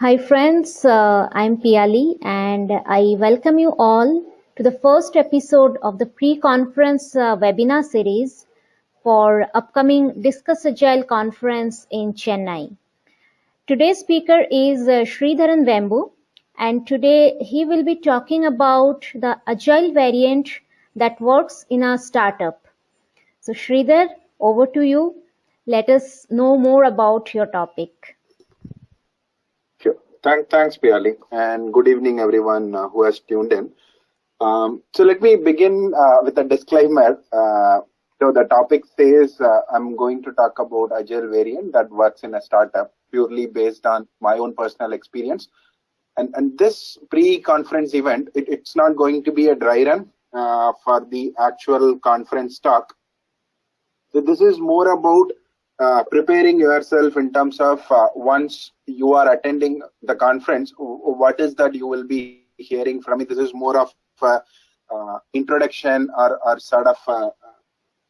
Hi friends, uh, I'm Piali and I welcome you all to the first episode of the pre-conference uh, webinar series for upcoming Discuss Agile conference in Chennai. Today's speaker is uh, Sridharan Vembu and today he will be talking about the Agile variant that works in a startup. So Sridhar, over to you. Let us know more about your topic. Thank, thanks, Piali, and good evening, everyone uh, who has tuned in. Um, so let me begin uh, with a disclaimer. Uh, so the topic says uh, I'm going to talk about agile variant that works in a startup purely based on my own personal experience. And, and this pre-conference event, it, it's not going to be a dry run uh, for the actual conference talk. So this is more about uh, preparing yourself in terms of uh, once you are attending the conference, what is that you will be hearing from me? This is more of uh, introduction or, or sort of a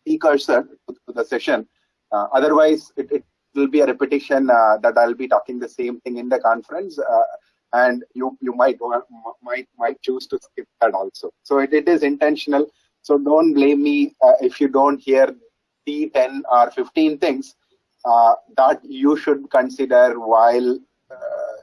precursor to the session. Uh, otherwise, it, it, will be a repetition uh, that I'll be talking the same thing in the conference, and you you might might might choose to skip that also. So it, it is intentional. So don't blame me if you don't hear 10 or 15 things uh, that you should consider while uh,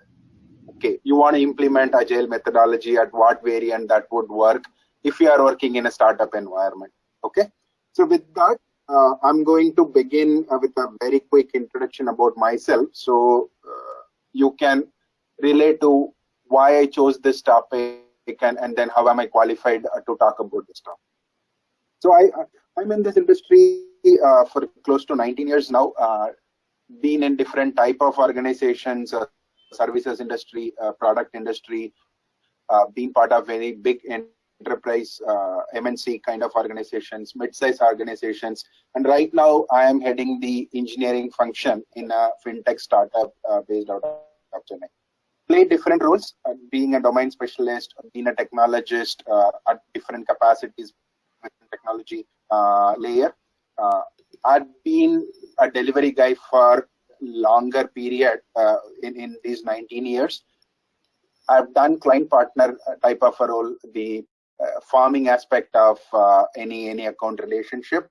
okay you want to implement agile methodology at what variant that would work if you are working in a startup environment okay? So with that uh, i'm going to begin uh, with a very quick introduction about myself. So uh, you can relate to why i chose this topic and, and then how am i qualified uh, to talk about this topic. So i i'm in this industry uh, for close to 19 years now, uh, been in different type of organizations, uh, services industry, uh, product industry, uh, been part of very big enterprise uh, MNC kind of organizations, mid-size organizations, and right now I am heading the engineering function in a fintech startup based out of Chennai. Play different roles, being a domain specialist, being a technologist at different capacities within technology layer uh, I've been a delivery guy for longer period uh, in, in these 19 years. I've done client partner type of a role, the uh, farming aspect of uh, any any account relationship.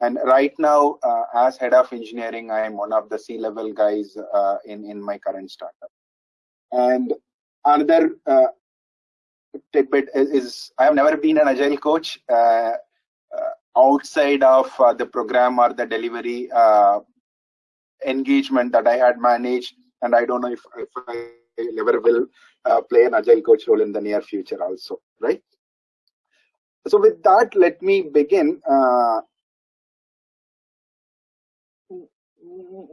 And right now, uh, as head of engineering, I am one of the C-level guys uh, in in my current startup. And another uh, tidbit is, is, I have never been an agile coach outside of uh, the program or the delivery uh, engagement that I had managed. And I don't know if, if I ever will uh, play an agile coach role in the near future also, right? So with that, let me begin. Uh,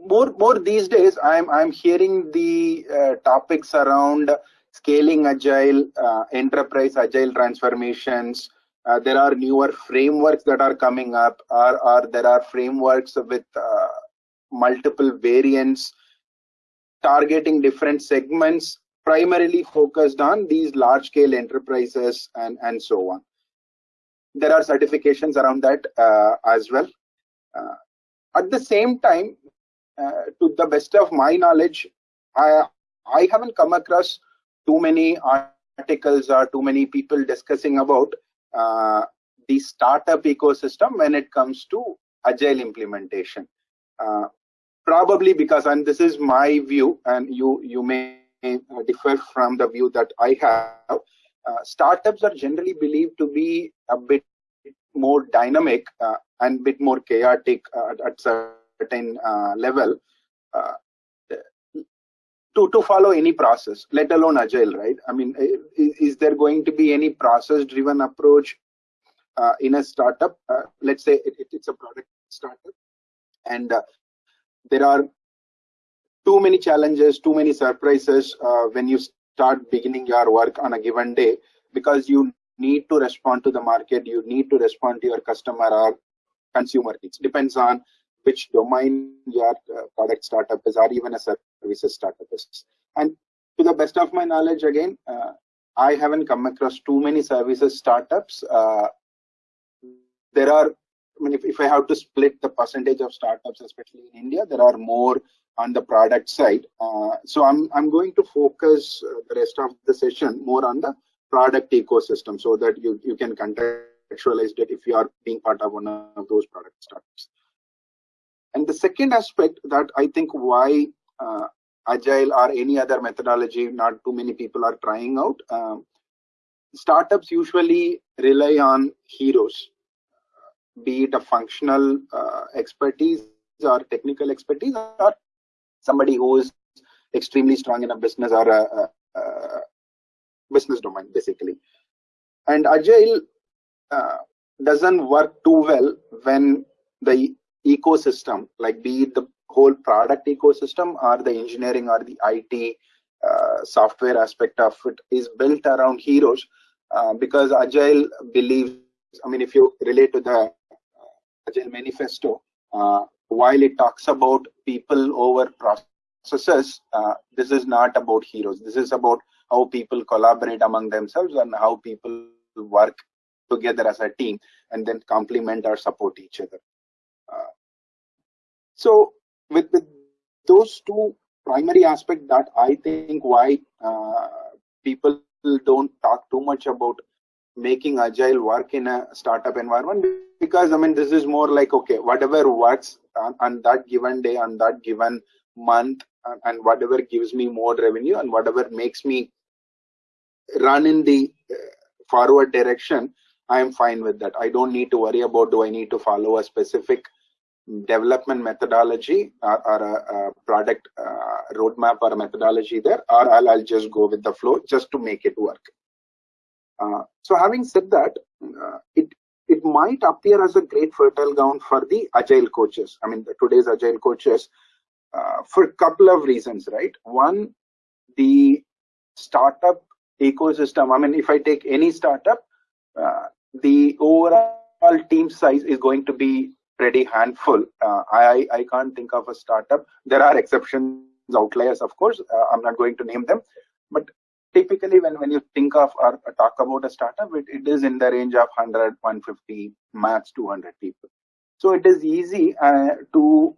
more, more these days, I'm I'm hearing the uh, topics around scaling agile, uh, enterprise agile transformations, uh, there are newer frameworks that are coming up or, or there are frameworks with uh, multiple variants targeting different segments primarily focused on these large scale enterprises and and so on. There are certifications around that uh, as well. Uh, at the same time uh, to the best of my knowledge i i haven't come across too many articles or too many people discussing about uh, the startup ecosystem when it comes to agile implementation. Uh, probably because, and this is my view, and you you may differ from the view that I have. Uh, startups are generally believed to be a bit more dynamic uh, and a bit more chaotic uh, at certain uh, level to to follow any process let alone agile right? I mean is, is there going to be any process driven approach uh, in a startup? Uh, let's say it, it, it's a product startup and uh, there are too many challenges too many surprises uh, when you start beginning your work on a given day because you need to respond to the market you need to respond to your customer or consumer. It depends on which domain your uh, product startup is or even a services startup is. And to the best of my knowledge, again, uh, I haven't come across too many services startups. Uh, there are, I mean, if, if I have to split the percentage of startups, especially in India, there are more on the product side. Uh, so I'm, I'm going to focus the rest of the session more on the product ecosystem so that you, you can contextualize it if you are being part of one of those product startups. And the second aspect that I think why uh, agile or any other methodology not too many people are trying out um, startups usually rely on heroes be it a functional uh, expertise or technical expertise or somebody who is extremely strong in a business or a, a, a business domain basically. And agile uh, doesn't work too well when the ecosystem like be it the whole product ecosystem or the engineering or the IT uh, software aspect of it is built around heroes uh, because agile believes i mean if you relate to the Agile Manifesto, uh, while it talks about people over processes, uh, this is not about heroes. This is about how people collaborate among themselves and how people work together as a team and then complement or support each other. So with, with those two primary aspects that I think why uh, people don't talk too much about making agile work in a startup environment because i mean this is more like okay whatever works on, on that given day on that given month and, and, whatever gives me more revenue and whatever makes me run in the uh, forward direction i am fine with that. I don't need to worry about do i need to follow a specific development methodology or, or a, a, product uh, roadmap or methodology there or I'll, I'll just go with the flow just to make it work uh, so having said that, uh, it it might appear as a great fertile ground for the agile coaches. I mean, today's agile coaches, uh, for a couple of reasons, right? One, the startup ecosystem. I mean, if I take any startup, uh, the overall team size is going to be pretty handful. Uh, I I can't think of a startup. There are exceptions, outliers, of course. Uh, I'm not going to name them, but typically when, when you think of or talk about a startup, it, it is in the range of 100, 150, max 200 people. So it is easy uh, to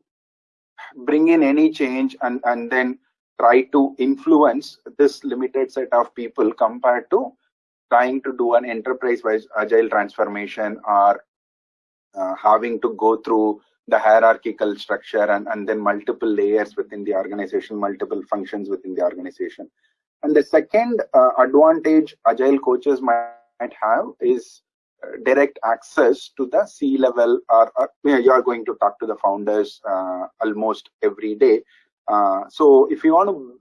bring in any change and, and then try to influence this limited set of people compared to trying to do an enterprise-wise agile transformation or uh, having to go through the hierarchical structure and, and then multiple layers within the organization, multiple functions within the organization. And the second uh, advantage agile coaches might have is uh, direct access to the C level or, or you are going to talk to the founders uh, almost every day. Uh, so if you want to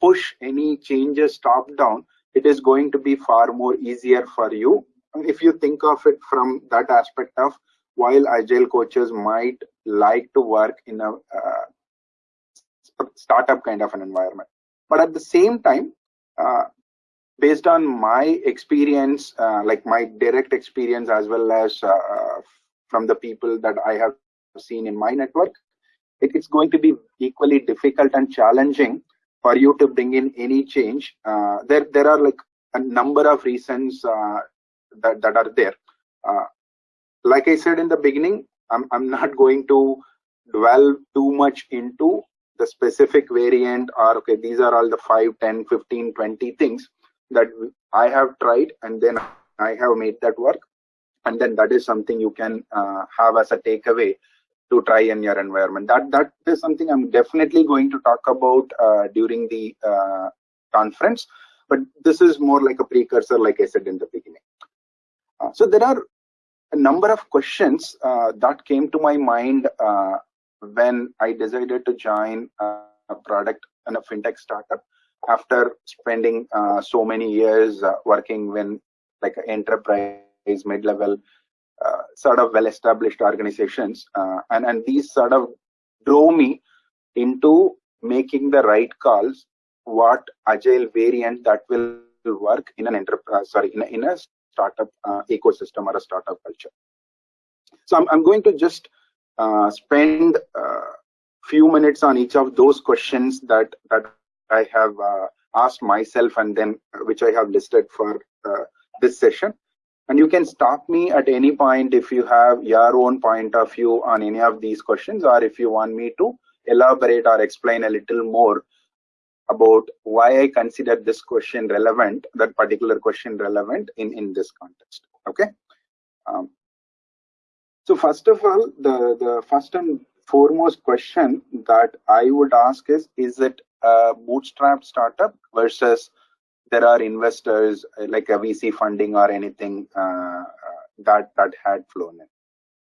push any changes top down, it is going to be far more easier for you. If you think of it from that aspect of while agile coaches might like to work in a uh, startup kind of an environment. But at the same time uh, based on my experience uh, like my direct experience as well as uh, from the people that i have seen in my network it, it's going to be equally difficult and challenging for you to bring in any change. Uh, there there are like a number of reasons uh, that that are there. Uh, like i said in the beginning i'm i'm not going to dwell too much into the specific variant or okay these are all the 5 10 15 20 things that i have tried and then i have made that work. And then that is something you can uh, have as a takeaway to try in your environment. That that is something i'm definitely going to talk about uh, during the uh, conference. But this is more like a precursor like i said in the beginning so there are a number of questions uh, that came to my mind uh, when I decided to join a product and a fintech startup after spending uh, so many years uh, working when like enterprise mid-level uh, sort of well-established organizations uh, and and these sort of drove me into making the right calls what agile variant that will work in an enterprise sorry in a, in a startup uh, ecosystem or a startup culture so I'm, I'm going to just uh, spend a uh, few minutes on each of those questions that that I have uh, asked myself and then which I have listed for this session. And you can stop me at any point if you have your own point of view on any of these questions or if you want me to elaborate or explain a little more about why I consider this question relevant, that particular question relevant in, in this context. Okay. Um, so first of all, the, the first and foremost question that I would ask is, is it a bootstrap startup versus there are investors like a VC funding or anything uh, that, that had flown in?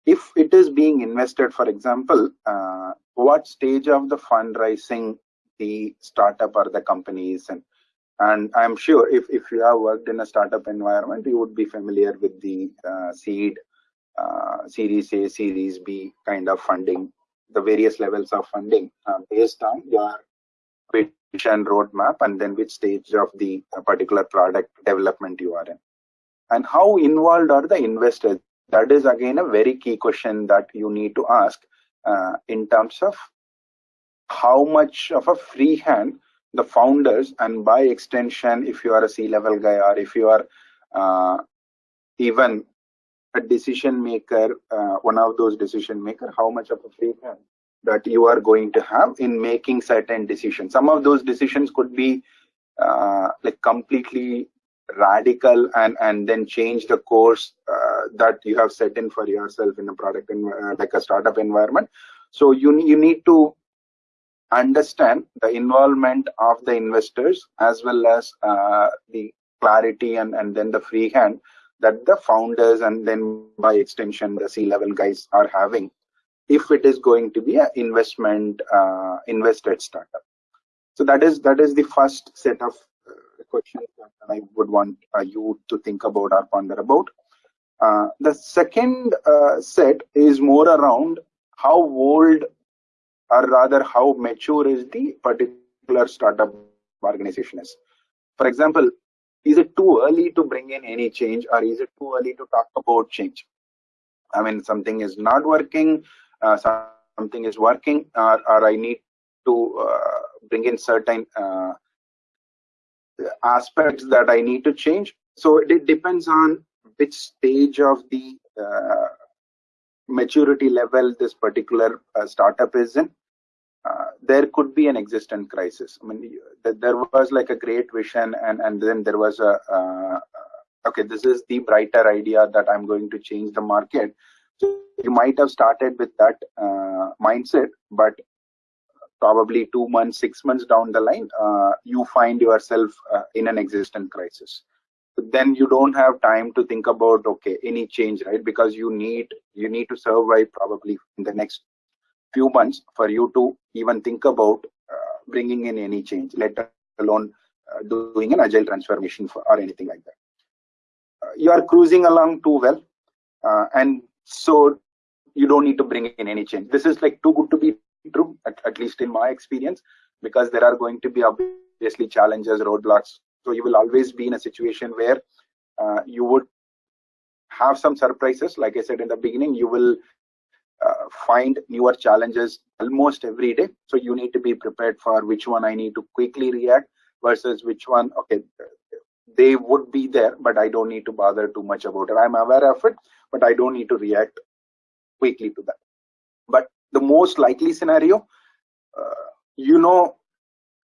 If it is being invested, for example, uh, what stage of the fundraising the startup or the companies and and i'm sure if, if you have worked in a startup environment you would be familiar with the uh, seed uh, series a series b kind of funding the various levels of funding uh, based on your vision roadmap and then which stage of the particular product development you are in. And how involved are the investors? That is again a very key question that you need to ask uh, in terms of how much of a free hand the founders and by extension if you are a c-level guy or if you are uh, even a decision maker uh, one of those decision maker how much of a free hand that you are going to have in making certain decisions. Some of those decisions could be uh, like completely radical and and then change the course uh, that you have set in for yourself in a product in, uh, like a startup environment. So you you need to understand the involvement of the investors as well as uh, the clarity and, and then the free hand that the founders and then by extension the c-level guys are having if it is going to be an investment uh, invested startup. So that is that is the first set of uh, questions that i would want uh, you to think about or ponder about. Uh, the second uh, set is more around how old or rather how mature is the particular startup organization is. For example, is it too early to bring in any change or is it too early to talk about change? I mean, something is not working, uh, something is working, or, or I need to uh, bring in certain uh, aspects that I need to change. So it depends on which stage of the uh, maturity level this particular uh, startup is in uh, there could be an existent crisis. I mean, there was like a great vision, and and then there was a uh, okay, this is the brighter idea that I'm going to change the market. So you might have started with that uh, mindset, but probably two months, six months down the line, uh, you find yourself uh, in an existent crisis. But then you don't have time to think about okay any change, right? Because you need you need to survive probably in the next few months for you to even think about uh, bringing in any change, let alone uh, doing an agile transformation for, or anything like that. Uh, you are cruising along too well, and so you don't need to bring in any change. This is like too good to be true, at, at least in my experience, because there are going to be obviously challenges, roadblocks. So you will always be in a situation where uh, you would have some surprises. Like I said in the beginning, you will uh, find newer challenges almost every day. So you need to be prepared for which one I need to quickly react versus which one, okay, they would be there, but I don't need to bother too much about it. I'm aware of it, but I don't need to react quickly to that. But the most likely scenario, uh, you know,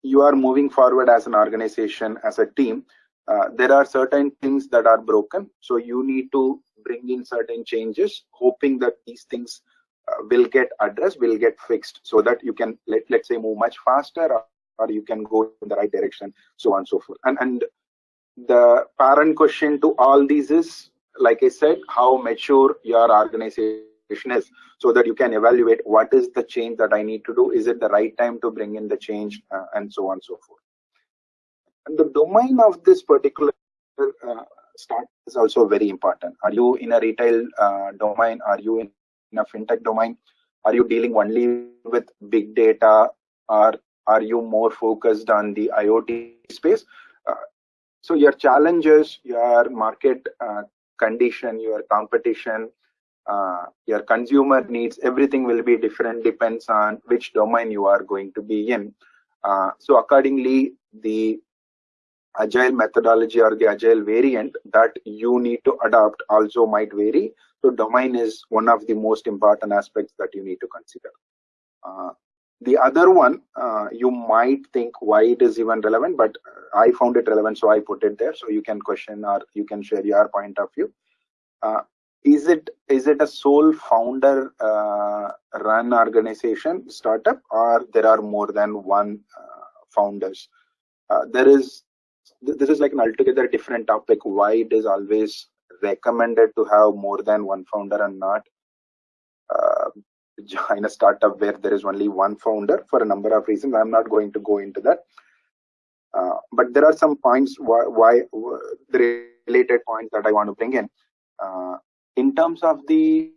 you are moving forward as an organization, as a team. Uh, there are certain things that are broken. So you need to bring in certain changes, hoping that these things will get addressed, will get fixed so that you can, let, let's say, move much faster or, or you can go in the right direction, so on and so forth. And, and the parent question to all these is, like I said, how mature your organization is so that you can evaluate what is the change that I need to do. Is it the right time to bring in the change uh, and so on and so forth. And the domain of this particular uh, start is also very important. Are you in a retail uh, domain? Are you in in a fintech domain? Are you dealing only with big data or are you more focused on the IoT space? Uh, so your challenges, your market uh, condition, your competition, uh, your consumer needs, everything will be different, depends on which domain you are going to be in. Uh, so accordingly, the agile methodology or the agile variant that you need to adopt also might vary so domain is one of the most important aspects that you need to consider uh, the other one, uh, you might think why it is even relevant, but I found it relevant, so I put it there. So you can question or you can share your point of view. Uh, is it is it a sole founder uh, run organization startup, or there are more than one uh, founders? Uh, there is this is like an altogether different topic. Why it is always recommended to have more than one founder and not uh, join a startup where there is only one founder for a number of reasons. I'm not going to go into that. Uh, but there are some points why, why, the related points that I want to bring in. Uh, in terms of the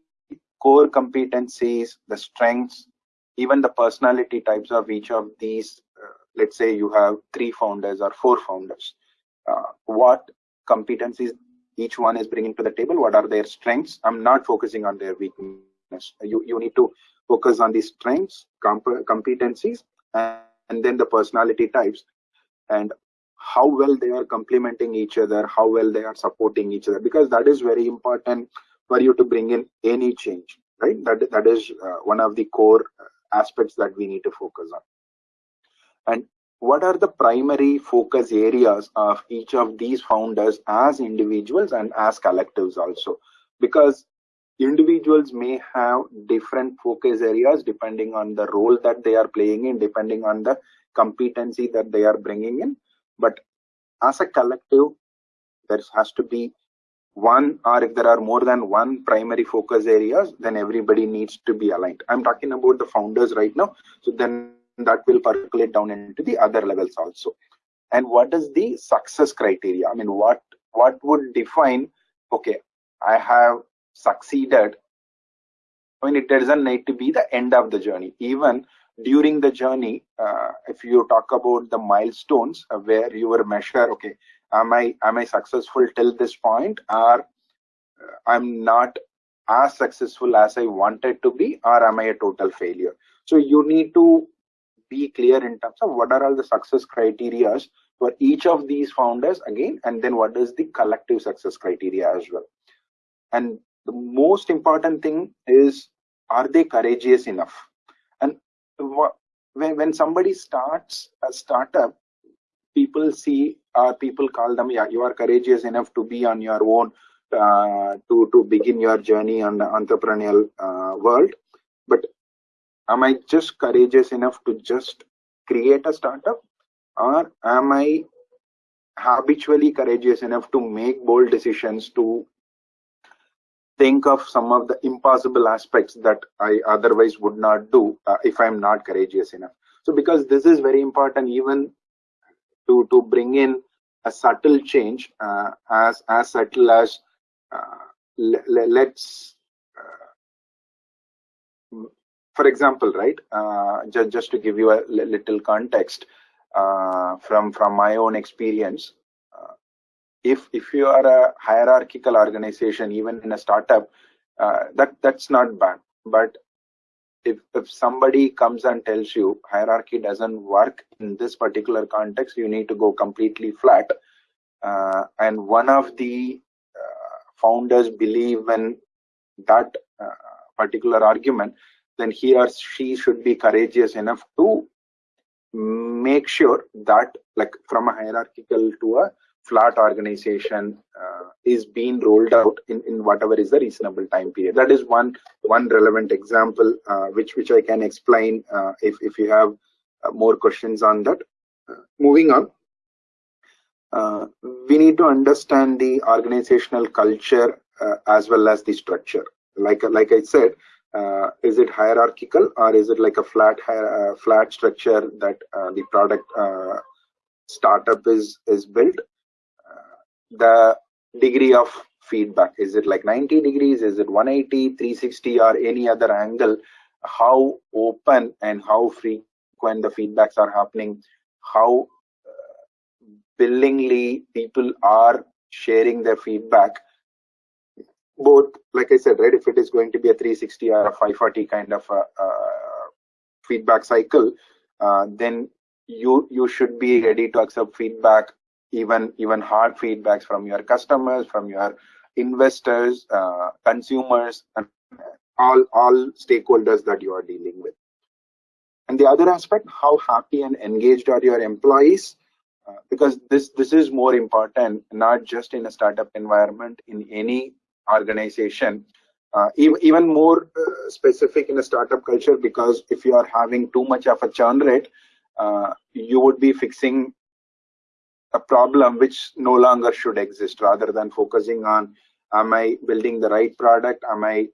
core competencies, the strengths, even the personality types of each of these, uh, let's say you have three founders or four founders, uh, what competencies each one is bringing to the table, what are their strengths? I'm not focusing on their weakness you, you need to focus on the strengths, comp competencies, and, and then the personality types and how well they are complementing each other, how well they are supporting each other, because that is very important for you to bring in any change, right? That, that is uh, one of the core aspects that we need to focus on. And what are the primary focus areas of each of these founders as individuals and as collectives also? Because individuals may have different focus areas depending on the role that they are playing in depending on the competency that they are bringing in. But as a collective there has to be one or if there are more than one primary focus areas then everybody needs to be aligned. I'm talking about the founders right now. So then that will percolate down into the other levels also and what is the success criteria i mean what what would define okay i have succeeded I mean, it doesn't need to be the end of the journey. Even during the journey, uh, if you talk about the milestones uh, where you were measure, okay, am I am I successful till this point, or uh, I'm not as successful as I wanted to be, or am I a total failure? So you need to be clear in terms of what are all the success criteria for each of these founders again, and then what is the collective success criteria as well. And the most important thing is are they courageous enough and when, when somebody starts a startup people see or uh, people call them yeah you are courageous enough to be on your own uh, to to begin your journey on the entrepreneurial uh, world am i just courageous enough to just create a startup or am i habitually courageous enough to make bold decisions to think of some of the impossible aspects that I otherwise would not do uh, if I'm not courageous enough. So because this is very important even to, to bring in a subtle change uh, as, as subtle as uh, let's for example, right, uh, just, just to give you a little context uh, from, from my own experience, if if you are a hierarchical organization even in a startup uh, that that's not bad. But if if somebody comes and tells you hierarchy doesn't work in this particular context you need to go completely flat uh, and one of the uh, founders believe in that uh, particular argument then he or she should be courageous enough to make sure that like from a hierarchical to a flat organization uh, is being rolled out in, in whatever is the reasonable time period. That is one one relevant example uh, which which I can explain uh, if if you have uh, more questions on that. Uh, moving on, uh, we need to understand the organizational culture as well as the structure. Like like I said, Uh, is it hierarchical or is it like a flat uh, flat structure that uh, the product startup is is built? The degree of feedback is it like 90 degrees? Is it 180 360 or any other angle? How open and how frequent the feedbacks are happening? How uh, willingly people are sharing their feedback both like i said right if it is going to be a 360 or a 540 kind of a, uh, feedback cycle uh, then you you should be ready to accept feedback even even hard feedbacks from your customers from your investors uh, consumers and all all stakeholders that you are dealing with. And the other aspect how happy and engaged are your employees? Uh, because this this is more important not just in a startup environment in any organization uh, even, more uh, specific in a startup culture because if you are having too much of a churn rate uh, you would be fixing a problem which no longer should exist rather than focusing on am i building the right product? Am i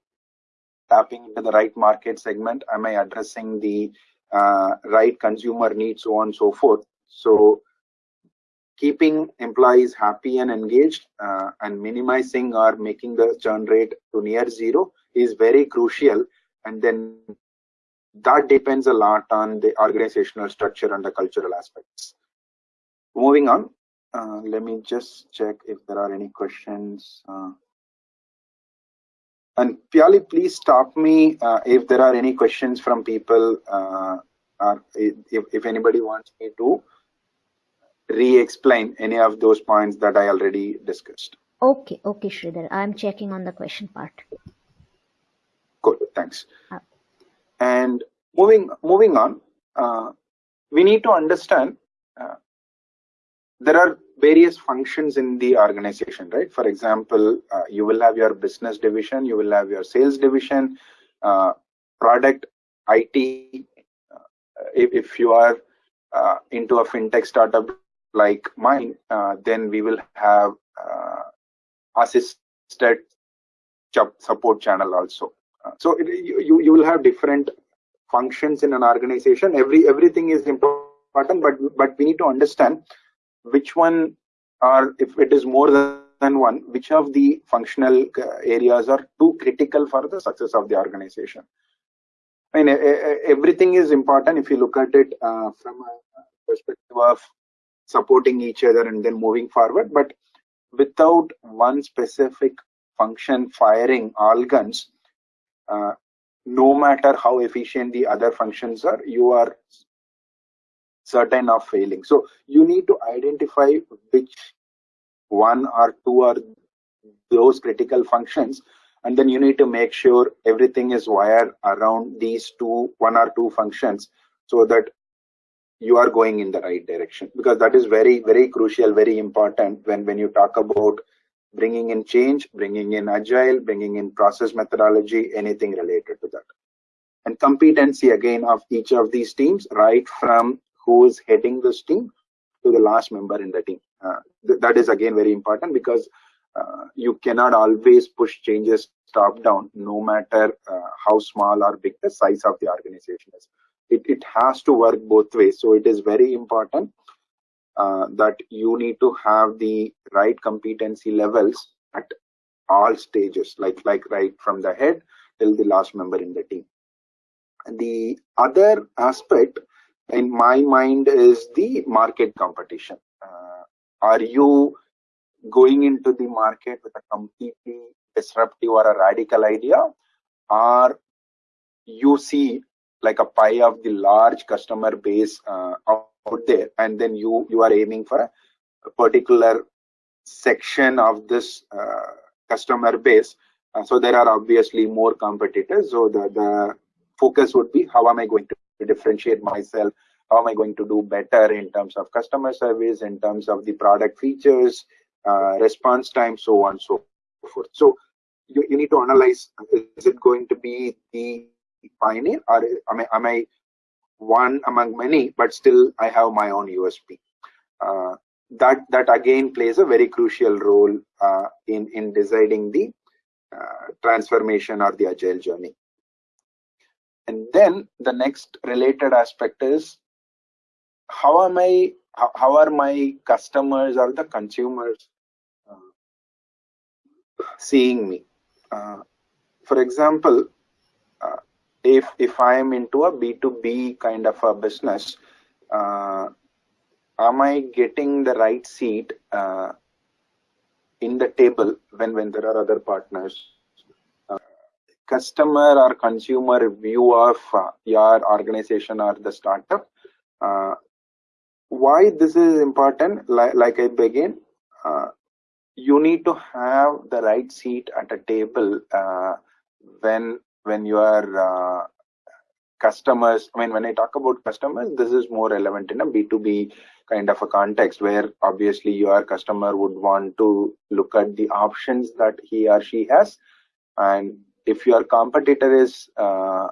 tapping into the right market segment? Am i addressing the uh, right consumer needs so on and so forth? So keeping employees happy and engaged uh, and minimizing or making the churn rate to near zero is very crucial. And then that depends a lot on the organizational structure and the cultural aspects. Moving on uh, let me just check if there are any questions uh, and Piali, please stop me uh, if there are any questions from people uh, or if, if anybody wants me to re-explain any of those points that I already discussed. Okay, okay, Sridhar. I'm checking on the question part. Good, thanks. Uh, and moving moving on, uh, we need to understand uh, there are various functions in the organization, right? For example, uh, you will have your business division, you will have your sales division, uh, product, IT. Uh, if, if you are into a fintech startup like mine, uh, then we will have uh, assisted support channel also. Uh, so it, you, you will have different functions in an organization. Every everything is important, but but we need to understand which one are if it is more than one, which of the functional areas are too critical for the success of the organization. I mean, everything is important if you look at it uh, from a perspective of supporting each other and then moving forward. But without one specific function firing all guns uh, no matter how efficient the other functions are you are certain of failing. So you need to identify which one or two are those critical functions and then you need to make sure everything is wired around these two one or two functions so that you are going in the right direction. Because that is very very crucial very important when when you talk about bringing in change bringing in agile bringing in process methodology anything related to that. And competency again of each of these teams right from who is heading this team to the last member in the team. Uh, th that is again very important because uh, you cannot always push changes top down no matter uh, how small or big the size of the organization is it, it has to work both ways. So it is very important uh, that you need to have the right competency levels at all stages like like right from the head till the last member in the team. The other aspect in my mind is the market competition. Uh, are you going into the market with a completely disruptive or a radical idea? Or you see like a pie of the large customer base uh, out there and then you you are aiming for a particular section of this uh, customer base. Uh, so there are obviously more competitors. So the the focus would be how am i going to differentiate myself? How am i going to do better in terms of customer service in terms of the product features uh, response time so on so forth. So you, you need to analyze is it going to be the pioneer or am I, am I one among many but still I have my own USP uh, that that again plays a very crucial role uh, in in deciding the uh, transformation or the agile journey. And then the next related aspect is how am I how, how are my customers or the consumers uh, seeing me? Uh, for example if if i am into a b2b kind of a business uh, am i getting the right seat uh, in the table when when there are other partners? Uh, customer or consumer view of uh, your organization or the startup. Uh, why this is important? Like, like i begin you need to have the right seat at a table when when you are uh, customers i mean when i talk about customers this is more relevant in a b2b kind of a context where obviously your customer would want to look at the options that he or she has. And if your competitor is uh,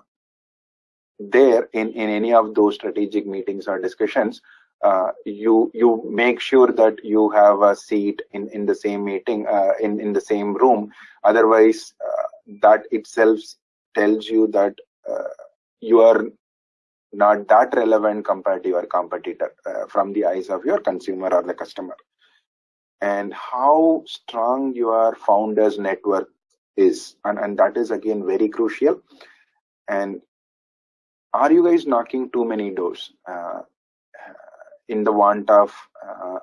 there in in any of those strategic meetings or discussions uh, you you make sure that you have a seat in in the same meeting uh, in in the same room. Otherwise uh, that itself tells you that uh, you are not that relevant compared to your competitor uh, from the eyes of your consumer or the customer. And how strong your founders network is and, and that is again very crucial. And are you guys knocking too many doors uh, in the want of uh,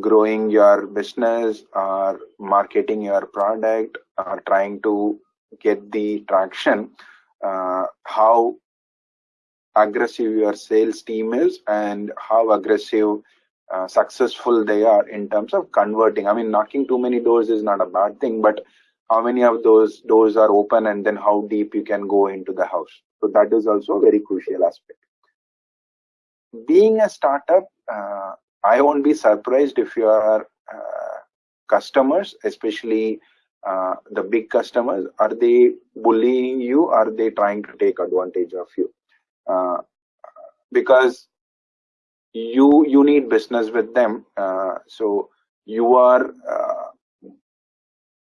growing your business or marketing your product or trying to get the traction uh, how aggressive your sales team is and how aggressive uh, successful they are in terms of converting. I mean knocking too many doors is not a bad thing but how many of those doors are open and then how deep you can go into the house. So that is also a very crucial aspect. Being a startup uh, i won't be surprised if your uh, customers especially uh, the big customers are they bullying you? Are they trying to take advantage of you? Uh, because you you need business with them. Uh, so you are uh,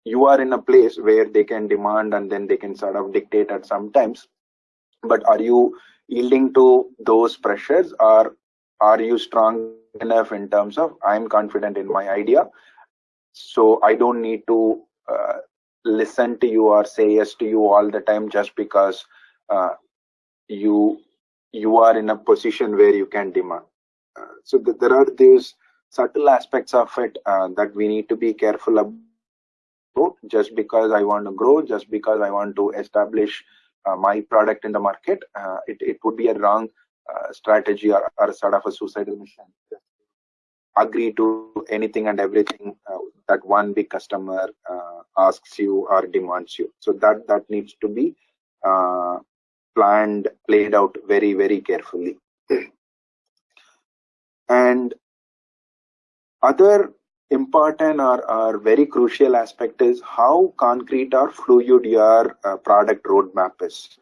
you are in a place where they can demand and then they can sort of dictate at some times but are you yielding to those pressures? Or are you strong enough in terms of i'm confident in my idea so i don't need to uh, listen to you or say yes to you all the time just because uh, you you are in a position where you can demand. Uh, so th there are these subtle aspects of it uh, that we need to be careful about just because i want to grow just because i want to establish uh, my product in the market. Uh, it, it would be a wrong uh, strategy or, or sort of a suicidal mission agree to anything and everything that one big customer asks you or demands you so that that needs to be planned, played out very, very carefully. and other important or, or very crucial aspect is how concrete or fluid your uh, product roadmap is.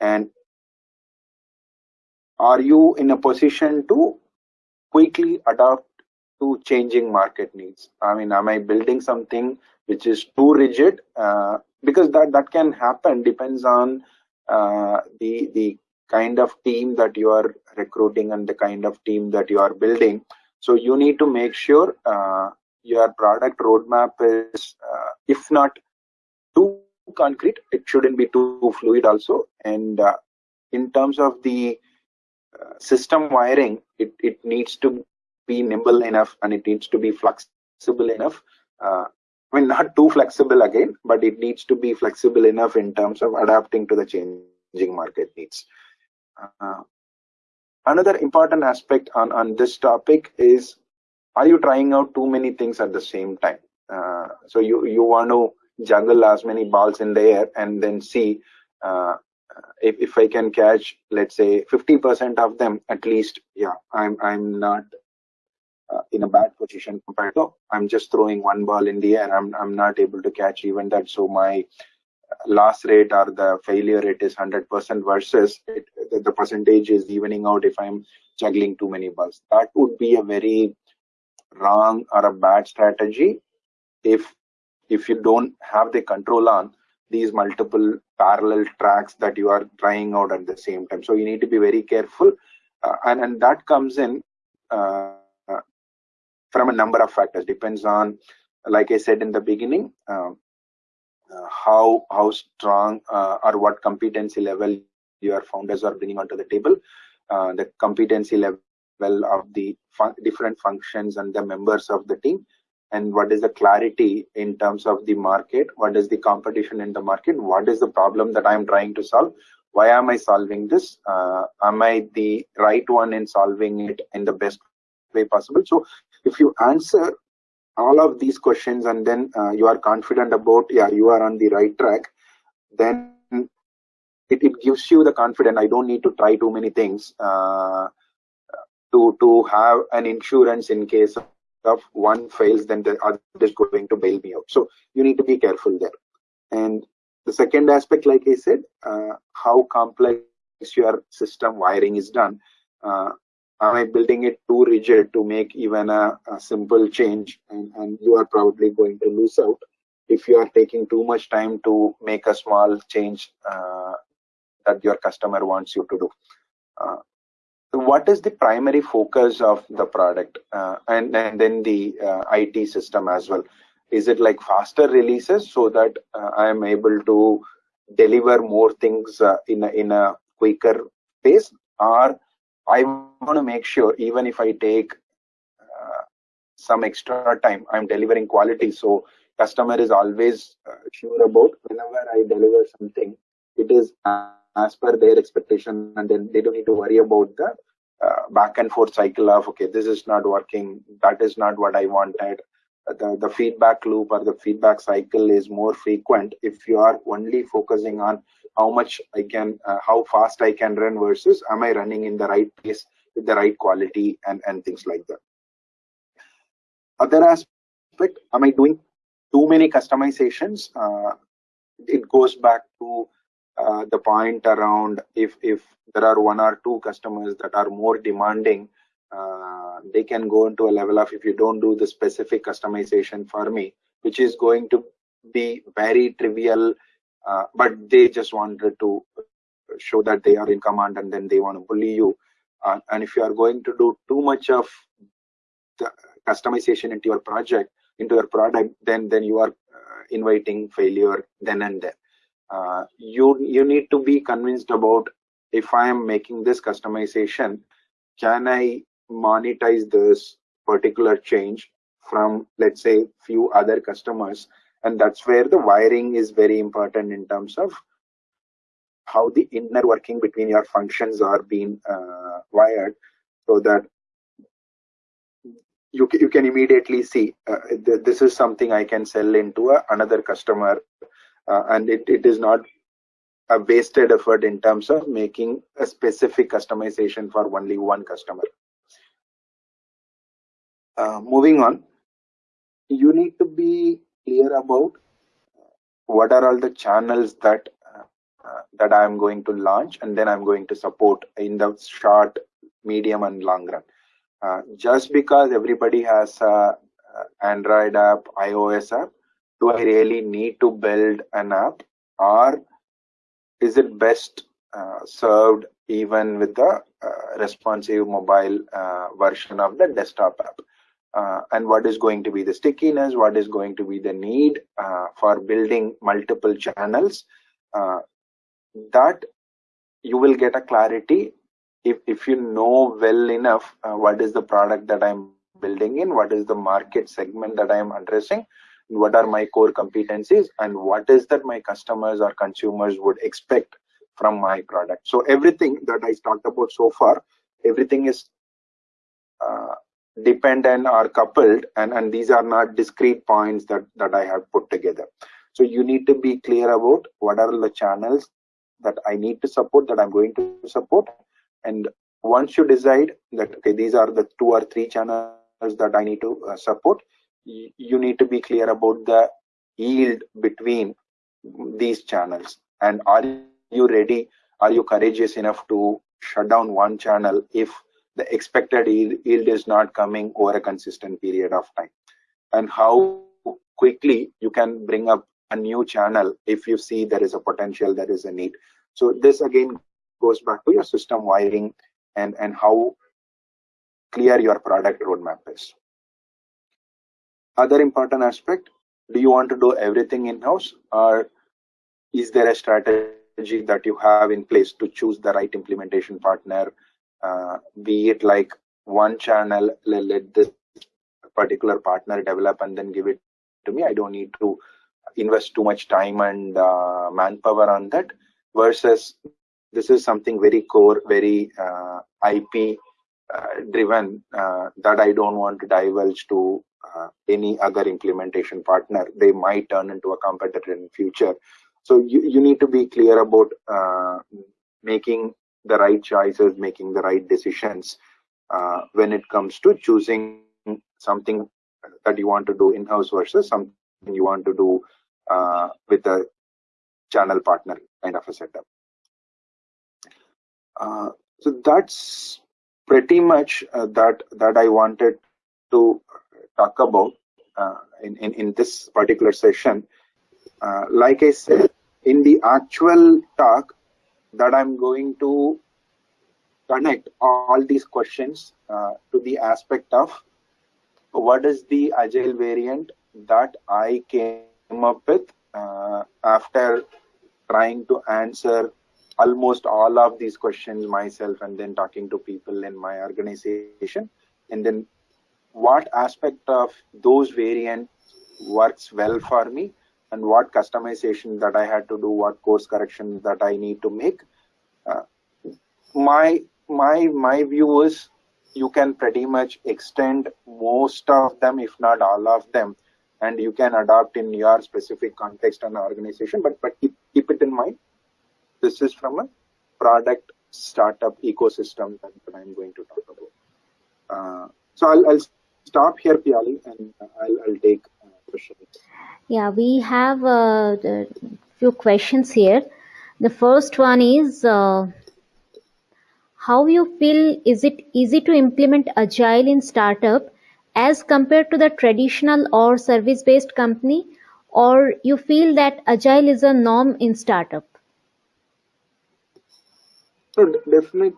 And are you in a position to quickly adapt to changing market needs? I mean, am I building something which is too rigid? Uh, because that, that can happen, depends on uh, the the kind of team that you are recruiting and the kind of team that you are building so you need to make sure uh, your product roadmap is uh, if not too concrete it shouldn't be too fluid also and uh, in terms of the uh, system wiring it, it needs to be nimble enough and it needs to be flexible enough uh, I mean, not too flexible again, but it needs to be flexible enough in terms of adapting to the changing market needs. Uh, another important aspect on, on this topic is, are you trying out too many things at the same time? Uh, so you, you want to juggle as many balls in the air and then see uh, if, if I can catch, let's say 50% of them at least, yeah, I'm, I'm not in a bad position compared to I'm just throwing one ball in the air. I'm I'm not able to catch even that. So my loss rate or the failure rate is 100% versus it, the, the percentage is evening out if I'm juggling too many balls. That would be a very wrong or a bad strategy if if you don't have the control on these multiple parallel tracks that you are trying out at the same time so you need to be very careful uh, and and that comes in uh, from a number of factors. Depends on like i said in the beginning um, uh, how how strong uh, or what competency level your founders are bringing onto the table uh, the competency level of the fun different functions and the members of the team and what is the clarity in terms of the market what is the competition in the market what is the problem that i'm trying to solve why am i solving this uh, am i the right one in solving it in the best way possible? So if you answer all of these questions and then uh, you are confident about yeah you are on the right track then it, it gives you the confidence i don't need to try too many things uh, to to have an insurance in case of one fails then the other is going to bail me out. So you need to be careful there. And the second aspect like i said uh, how complex your system wiring is done uh, am i building it too rigid to make even a, a simple change? And, and you are probably going to lose out if you are taking too much time to make a small change uh, that your customer wants you to do. Uh, what is the primary focus of the product? Uh, and, and then the uh, IT system as well? Is it like faster releases so that uh, I am able to deliver more things uh, in, a, in a quicker pace? Or I want to make sure even if I take uh, some extra time, I'm delivering quality. So customer is always uh, sure about whenever I deliver something, it is as per their expectation and then they don't need to worry about the uh, back and forth cycle of okay this is not working that is not what i wanted the, the feedback loop or the feedback cycle is more frequent if you are only focusing on how much i can uh, how fast i can run versus am i running in the right pace with the right quality and and things like that. Other aspect am i doing too many customizations? Uh, it goes back to uh, the point around if if there are one or two customers that are more demanding uh, they can go into a level of if you don't do the specific customization for me which is going to be very trivial uh, but they just wanted to show that they are in command and then they want to bully you. Uh, and if you are going to do too much of the customization into your project into your product then then you are uh, inviting failure then and there. Uh, you you need to be convinced about if I am making this customization, can I monetize this particular change from let's say few other customers and that's where the wiring is very important in terms of how the inner working between your functions are being uh, wired so that you, you can immediately see uh, th this is something I can sell into a, another customer uh, and it, it is not a wasted effort in terms of making a specific customization for only one customer. Uh, moving on, you need to be clear about what are all the channels that uh, uh, that I am going to launch and then I'm going to support in the short, medium, and long run. Uh, just because everybody has a Android app, iOS app, do I really need to build an app or is it best uh, served even with the uh, responsive mobile uh, version of the desktop app? Uh, and what is going to be the stickiness? What is going to be the need uh, for building multiple channels? Uh, that you will get a clarity if, if you know well enough what is the product that I'm building in, what is the market segment that I am addressing, what are my core competencies and what is that my customers or consumers would expect from my product so everything that i talked about so far everything is uh, dependent or coupled and and these are not discrete points that that i have put together. So you need to be clear about what are the channels that i need to support that i'm going to support. And once you decide that okay these are the two or three channels that i need to uh, support you need to be clear about the yield between these channels. And are you ready? Are you courageous enough to shut down one channel if the expected yield is not coming over a consistent period of time. And how quickly you can bring up a new channel if you see there is a potential there is a need. So this again goes back to your system wiring and and how clear your product roadmap is. Other important aspect do you want to do everything in-house or is there a strategy that you have in place to choose the right implementation partner uh, be it like one channel let this particular partner develop and then give it to me. I don't need to invest too much time and uh, manpower on that versus this is something very core very uh, ip uh, driven uh, that i don't want to divulge to uh, any other implementation partner. They might turn into a competitor in future. So you, you need to be clear about making the right choices, making the right decisions uh, when it comes to choosing something that you want to do in-house versus something you want to do uh, with a channel partner kind of a setup. Uh, so that's pretty much uh, that that I wanted to talk about uh, in, in in this particular session. Uh, like I said, in the actual talk that I'm going to connect all these questions uh, to the aspect of what is the agile variant that I came up with uh, after trying to answer almost all of these questions myself and then talking to people in my organization. And then what aspect of those variants works well for me and what customization that I had to do, what course correction that I need to make. Uh, my my my view is you can pretty much extend most of them, if not all of them, and you can adopt in your specific context and organization. But but keep, keep it in mind. This is from a product startup ecosystem that, that I'm going to talk about. Uh, so I'll, I'll stop here, Piali, and I'll, I'll take uh, questions. Yeah, we have a uh, few questions here. The first one is uh, how you feel is it easy to implement agile in startup as compared to the traditional or service based company or you feel that agile is a norm in startup? So definitely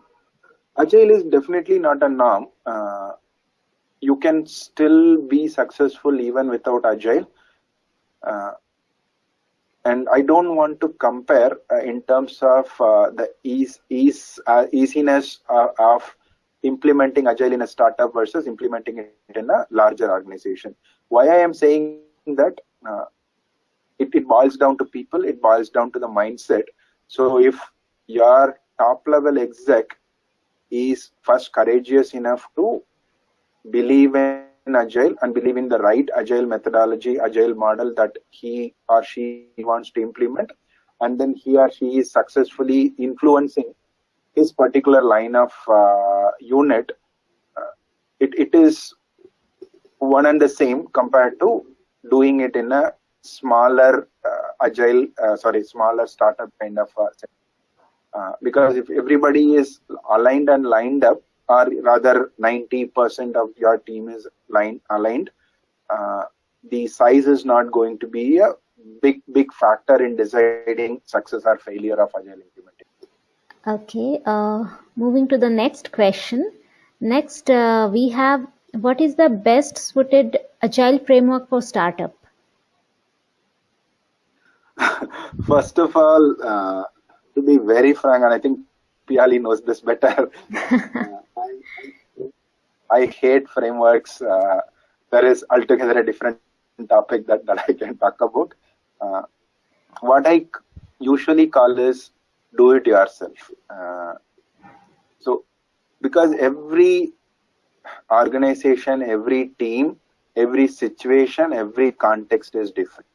agile is definitely not a norm. Uh, you can still be successful even without agile and I don't want to compare uh, in terms of uh, the ease, ease uh, easiness uh, of implementing agile in a startup versus implementing it in a larger organization. Why I am saying that uh, it, it boils down to people, it boils down to the mindset. So if your top level exec is first courageous enough to believe in in agile and believe in the right agile methodology agile model that he or she wants to implement. And then he or she is successfully influencing his particular line of uh, unit. Uh, it, it is one and the same compared to doing it in a smaller uh, agile uh, sorry smaller startup kind of uh, uh, because if everybody is aligned and lined up or rather 90% of your team is line aligned, uh, the size is not going to be a big, big factor in deciding success or failure of Agile implementation. Okay, uh, moving to the next question. Next, uh, we have what is the best suited Agile framework for startup? First of all, uh, to be very frank, and I think Piali knows this better. I hate frameworks. Uh, there is altogether a different topic that, that I can talk about. Uh, what I usually call is do it yourself. Uh, so, because every organization, every team, every situation, every context is different.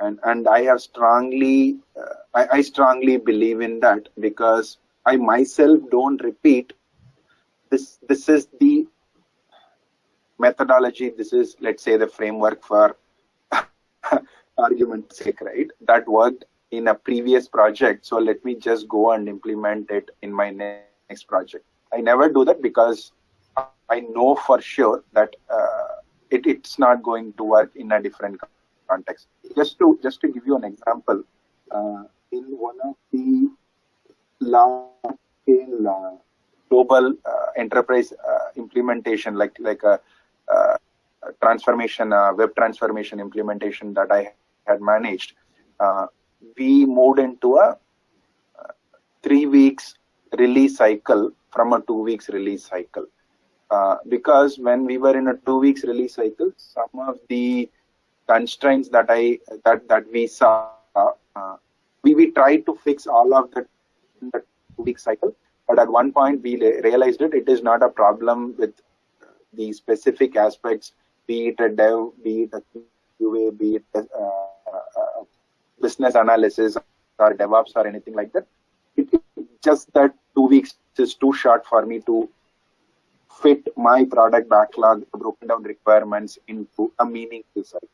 And, and I have strongly, uh, I, I strongly believe in that because I myself don't repeat this this is the methodology this is let's say the framework for argument sake right? That worked in a previous project. So let me just go and implement it in my next project. I never do that because i know for sure that uh, it, it's not going to work in a different context. Just to just to give you an example uh, in one of the large scale global uh, enterprise uh, implementation, like like a, uh, transformation, web transformation implementation that I had managed, we moved into a three weeks release cycle from a two weeks release cycle. Uh, because when we were in a two weeks release cycle, some of the constraints that I that that we saw, uh, we we tried to fix all of that in the two week cycle, but at one point, we realized it, it is not a problem with the specific aspects, be it a dev, be it a QA, be it a, business analysis or DevOps or anything like that. It, it, just that two weeks is too short for me to fit my product backlog, broken down requirements into a meaningful cycle.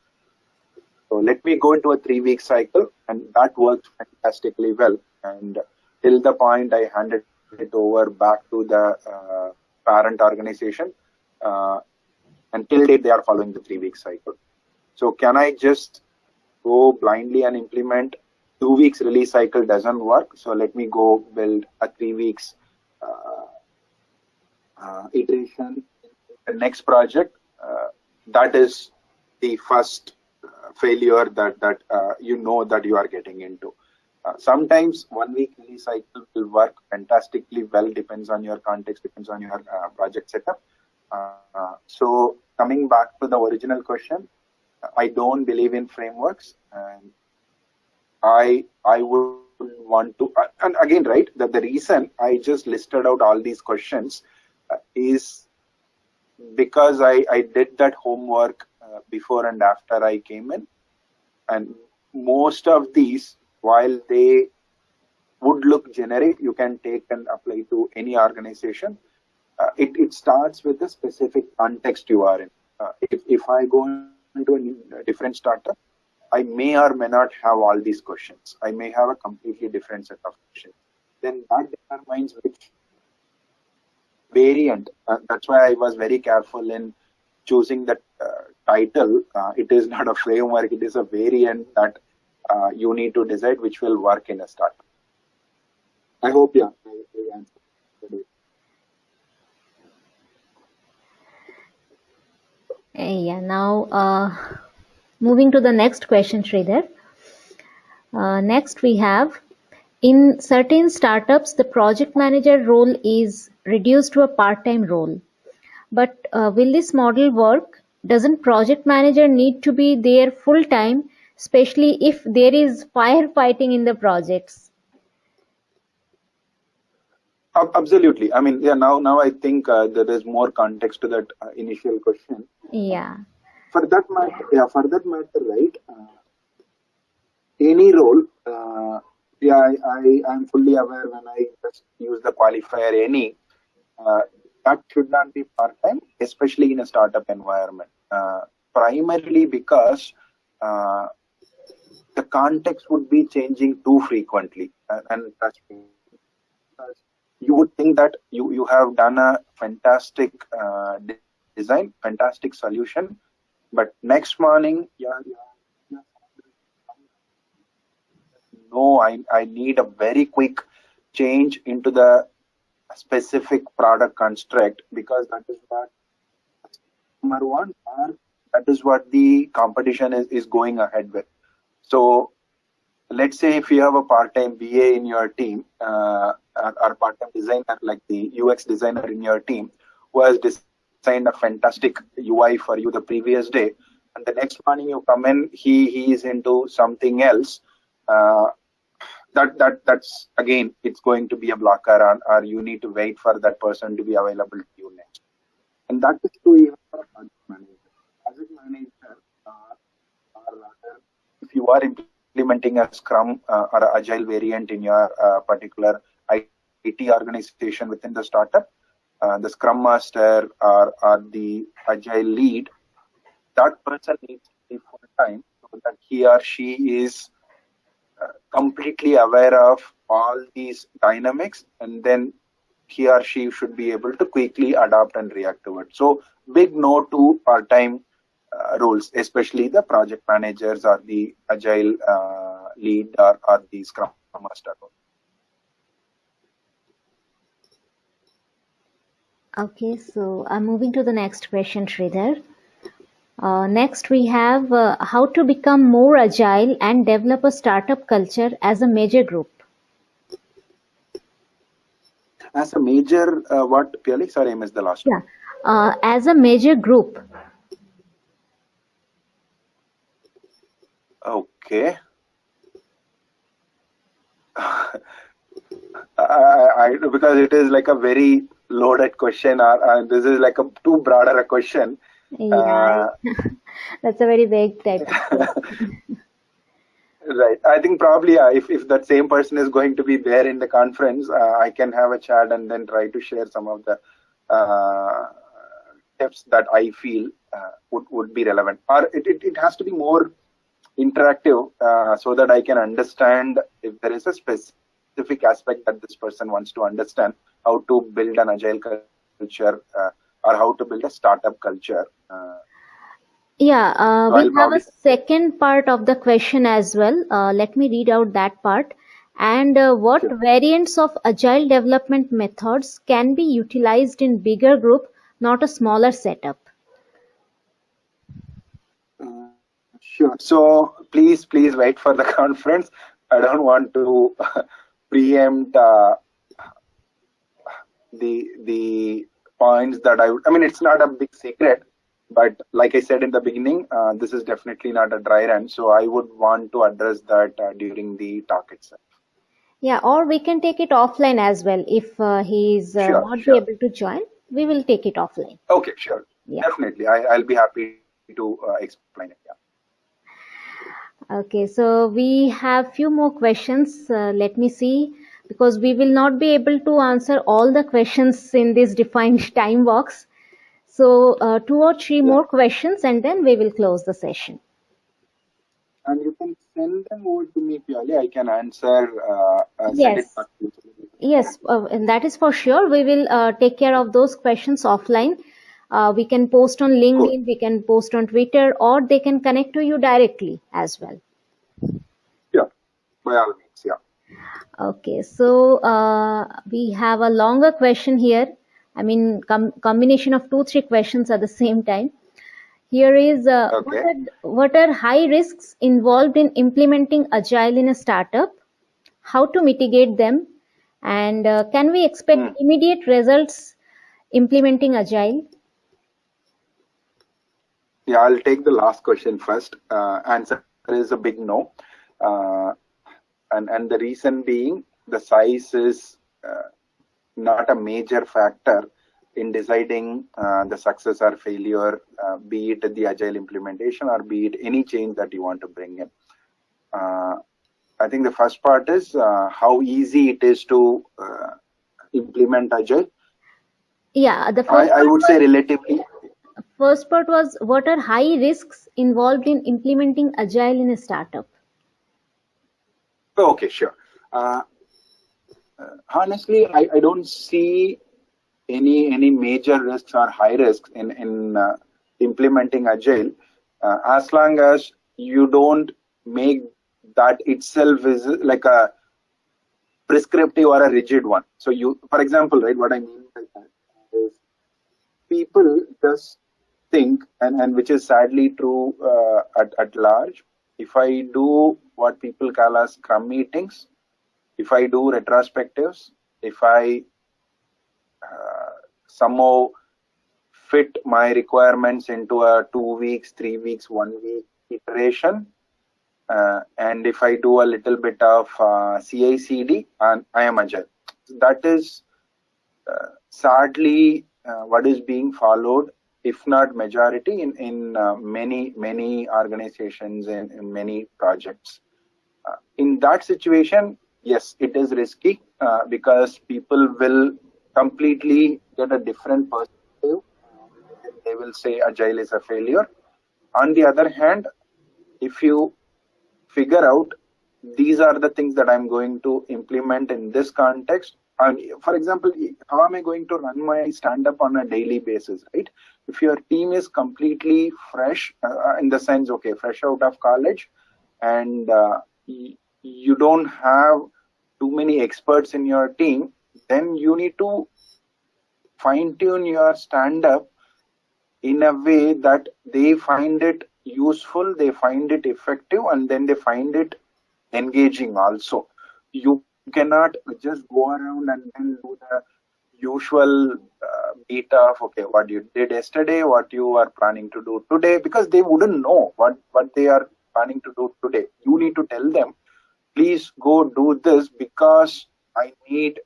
So let me go into a three week cycle, and that worked fantastically well. And till the point I handed it over back to the uh, parent organization, uh, until date they are following the three week cycle. So can I just go blindly and implement two weeks release cycle doesn't work. So let me go build a three weeks uh, uh, iteration the next project. Uh, that is the first uh, failure that that you know that you are getting into. Uh, sometimes one week cycle will work fantastically well. Depends on your context. Depends on your project setup. so coming back to the original question, I don't believe in frameworks, and I I would want to. And again, right, that the reason I just listed out all these questions uh, is because I I did that homework uh, before and after I came in, and most of these, while they would look generic, you can take and apply to any organization. Uh, it, it starts with the specific context you are in. Uh, if, if I go into a, new, a different startup, I may or may not have all these questions. I may have a completely different set of questions. Then that determines which variant. Uh, that's why I was very careful in choosing that uh, title. Uh, it is not a framework, it is a variant that uh, you need to decide which will work in a startup. I hope, yeah, I, I answered. Yeah, now uh, moving to the next question, Sridhar. Uh, next we have, in certain startups, the project manager role is reduced to a part-time role. But uh, will this model work? Doesn't project manager need to be there full-time, especially if there is firefighting in the projects? Absolutely. I mean, yeah. Now, now I think uh, there is more context to that uh, initial question. Yeah. For that matter, yeah. For that matter, right? Uh, any role, uh, yeah. I, I am fully aware when I just use the qualifier any. Uh, that should not be part time, especially in a startup environment. Uh, primarily because the context would be changing too frequently, and, and that's you would think that you, you have done a fantastic uh, design, fantastic solution, but next morning, yeah, yeah, no, I, I need a very quick change into the specific product construct because that is what number one or that is what the competition is, is going ahead with. So let's say if you have a part-time BA in your team, uh, or part-time designer like the UX designer in your team, who has designed a fantastic UI for you the previous day, and the next morning you come in, he he is into something else. Uh, that that that's again, it's going to be a blocker, or, or you need to wait for that person to be available to you next. And that is true even for project manager. Project manager, uh, or rather, if you are implementing a Scrum uh, or Agile variant in your uh, particular IT organization within the startup, uh, the Scrum Master or, or the Agile lead, that person needs to be full time so that he or she is uh, completely aware of all these dynamics and then he or she should be able to quickly adapt and react to it. So big no to part-time roles, especially the project managers or the agile uh, lead or, or the scrum master. Okay, so I'm moving to the next question, Sridhar. Uh, next, we have uh, how to become more agile and develop a startup culture as a major group. As a major, uh, what, Piali? Sorry, I missed the last yeah. one. Uh, as a major group, Okay. I, I, because it is like a very loaded question, or, uh, this is like a too broader a question. Yeah, uh, that's a very vague type. Right. I think probably uh, if, if that same person is going to be there in the conference, uh, I can have a chat and then try to share some of the uh, tips that I feel uh, would, would be relevant. Or it, it, it has to be more interactive uh, so that I can understand if there is a specific aspect that this person wants to understand, how to build an agile culture uh, or how to build a startup culture. Yeah, uh, So we have a second part of the question as well. Uh, let me read out that part. And uh, what sure. variants of agile development methods can be utilized in bigger group, not a smaller setup? Uh, Sure. So please, please wait for the conference. I don't want to preempt uh, the the points that I would. I mean, it's not a big secret, but like I said in the beginning, uh, this is definitely not a dry run. So I would want to address that uh, during the talk itself. Yeah, or we can take it offline as well. If uh, he is uh, Sure, not sure. able to join, we will take it offline. Okay, sure. Yeah. Definitely. I, I'll be happy to uh, explain it. Yeah. Okay, so we have few more questions. Uh, let me see, because we will not be able to answer all the questions in this defined time box. So uh, two or three more questions, and then we will close the session. And you can send them over to me, Piali. I can answer, uh, uh, Yes, back to you. yes, uh, and that is for sure. We will uh, take care of those questions offline. Uh, we can post on LinkedIn, we can post on Twitter, or they can connect to you directly as well. Yeah, by all means. Yeah. Okay, so uh, we have a longer question here. I mean, com combination of two, three questions at the same time. Here is uh, what are what are high risks involved in implementing agile in a startup? How to mitigate them? And uh, can we expect Hmm. immediate results implementing agile? Yeah, I'll take the last question first. Uh, answer is a big no. Uh, and, and the reason being the size is uh, not a major factor in deciding uh, the success or failure, uh, be it the agile implementation or be it any change that you want to bring in. Uh, I think the first part is uh, how easy it is to uh, implement agile. Yeah, the I, first I part would say relatively first part was what are high risks involved in implementing agile in a startup? okay, sure. Uh, uh, honestly, I, I don't see any any major risks or high risks in in uh, implementing agile uh, as long as you don't make that itself is like a prescriptive or a rigid one. So you, for example, right, what I mean by that is people just think, and, and which is sadly true uh, at, at large, if I do what people call as scrum meetings, if I do retrospectives, if I uh, somehow fit my requirements into a two weeks, three weeks, one week iteration, uh, and if I do a little bit of uh, CI/CD, and I am agile. That is uh, sadly uh, what is being followed, if not majority, in in uh, many many organizations and in many projects. Uh, in that situation, yes, it is risky uh, because people will completely get a different perspective. They will say agile is a failure. On the other hand, if you figure out these are the things that I'm going to implement in this context. For example, how am I going to run my stand up on a daily basis, right? If your team is completely fresh, uh, in the sense, okay, fresh out of college, and uh, you don't have too many experts in your team, then you need to fine tune your stand up in a way that they find it useful, they find it effective, and then they find it engaging also. You cannot just go around and then do the usual uh, of okay, what you did yesterday, what you are planning to do today, because they wouldn't know what what they are planning to do today. You need to tell them, please go do this because I need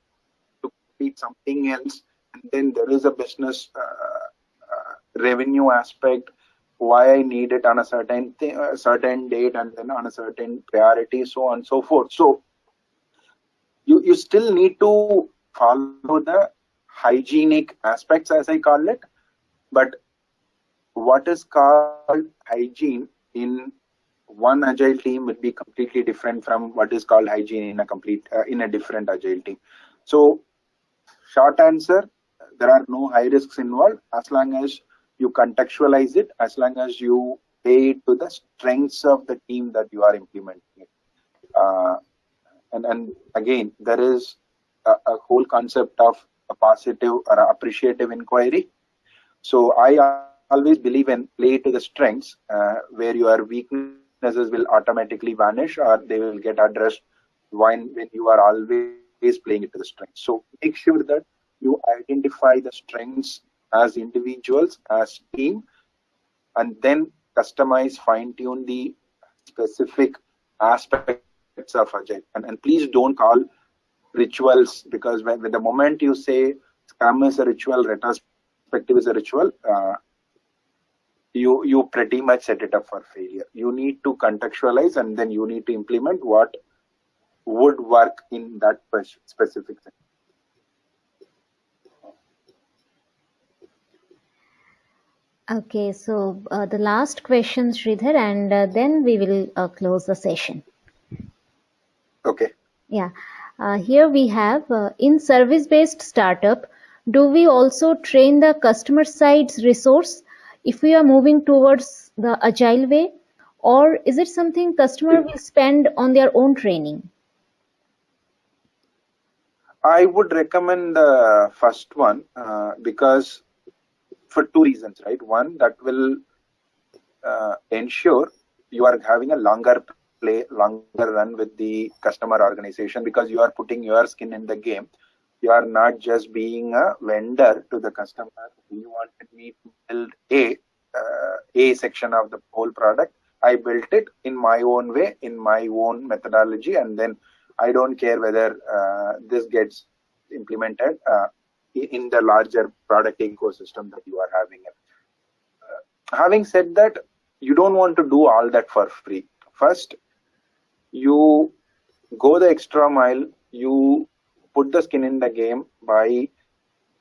to complete something else, and then there is a business uh, uh, revenue aspect why I need it on a certain thing, a certain date, and then on a certain priority, so on and so forth. So you still need to follow the hygienic aspects, as I call it, but what is called hygiene in one agile team would be completely different from what is called hygiene in a complete uh, in a different agile team. So short answer there are no high risks involved. As long as you contextualize it as long as you pay to the strengths of the team that you are implementing it. Uh, and and again there is a, a whole concept of a positive or appreciative inquiry so i always believe in play to the strengths uh, where your weaknesses will automatically vanish or they will get addressed when, when you are always playing it to the strengths. So make sure that you identify the strengths as individuals, as team, and then customize, fine tune the specific aspects of Agile. And, and please don't call rituals because when, the moment you say Scrum is a ritual, retrospective is a ritual, uh, you you pretty much set it up for failure you need to contextualize and then you need to implement what would work in that specific thing Okay, so uh, the last question, Sridhar, and uh, then we will uh, close the session. Okay. Yeah. Uh, here we have uh, in service-based startup, do we also train the customer side's resource if we are moving towards the agile way or is it something customer will spend on their own training i would recommend the first one uh, because for two reasons right one that will uh, ensure you are having a longer play longer run with the customer organization because you are putting your skin in the game you are not just being a vendor to the customer. You wanted me to build a uh, a section of the whole product. I built it in my own way, in my own methodology, and then I don't care whether uh, this gets implemented uh, in the larger product ecosystem that you are having. Uh, having said that, you don't want to do all that for free. First, you go the extra mile. You put the skin in the game by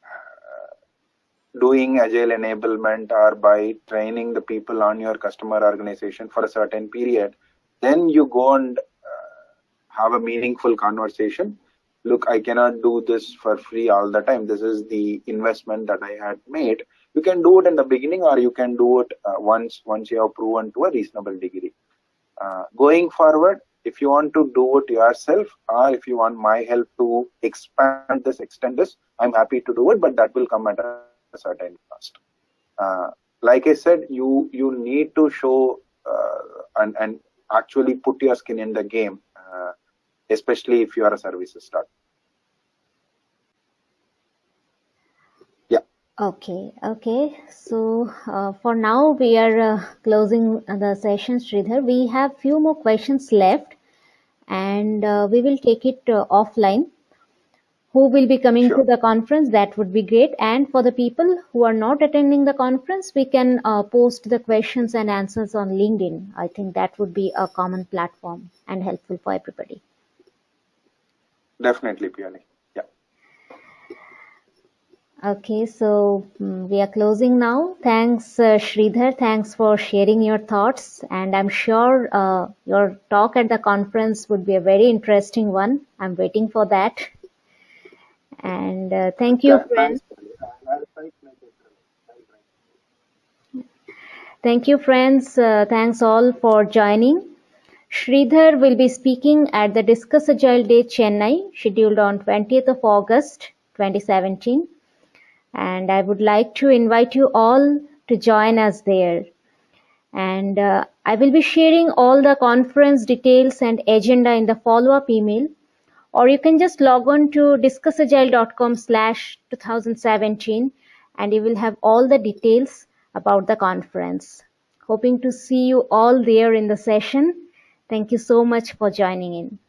uh, doing agile enablement or by training the people on your customer organization for a certain period. Then you go and uh, have a meaningful conversation. Look i cannot do this for free all the time. This is the investment that i had made. You can do it in the beginning or you can do it uh, once once you have proven to a reasonable degree. Uh, going forward if you want to do it yourself or if you want my help to expand this extend this i'm happy to do it but that will come at a certain cost uh, like i said you you need to show uh, and and actually put your skin in the game uh, especially if you are a services start Yeah. Okay, okay. So uh, for now we are uh, closing the session, Sridhar. We have few more questions left and uh, we will take it uh, offline. Who will be coming sure. to the conference? That would be great. And for the people who are not attending the conference, we can uh, post the questions and answers on LinkedIn. I think that would be a common platform and helpful for everybody. Definitely, Piali. Okay, so um, we are closing now. Thanks, uh, Sridhar. Thanks for sharing your thoughts. And I'm sure uh, your talk at the conference would be a very interesting one. I'm waiting for that. And uh, thank you, friends. Thank you, friends. Uh, thanks all for joining. Sridhar will be speaking at the Discuss Agile Day Chennai, scheduled on 20th of August 2017 and I would like to invite you all to join us there. And uh, I will be sharing all the conference details and agenda in the follow-up email, or you can just log on to discussagile.com slash 2017 and you will have all the details about the conference. Hoping to see you all there in the session. Thank you so much for joining in.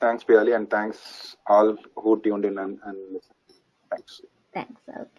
Thanks, Piali, and thanks all who tuned in and, and listened. Thanks. Thanks. Okay.